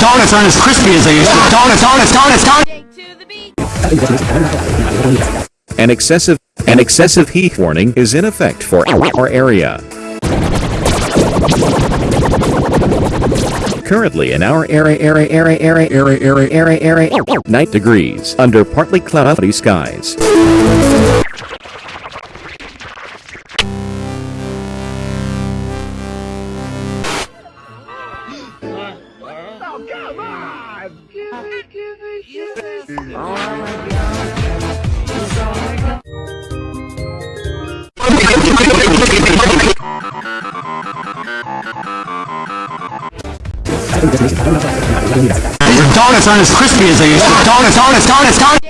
donuts aren't as crispy as they used to. Donuts, donuts, donuts, donuts. An excessive an excessive heat warning is in effect for our area. Currently in our area area area area area area area area 9 degrees under partly cloudy skies. Oh, donuts oh, aren't as crispy as they used to. Donuts, donuts, donuts, donuts!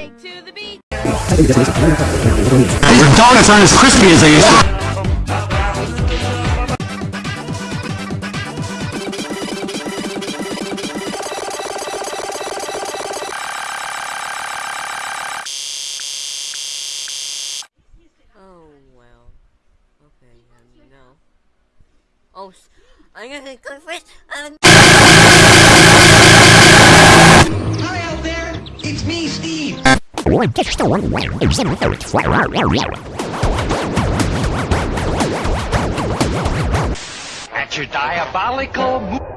Donuts aren't as crispy as they used to. Oh, I'm gonna go first. Um... Hi out there, it's me, Steve. One just the one way your diabolical.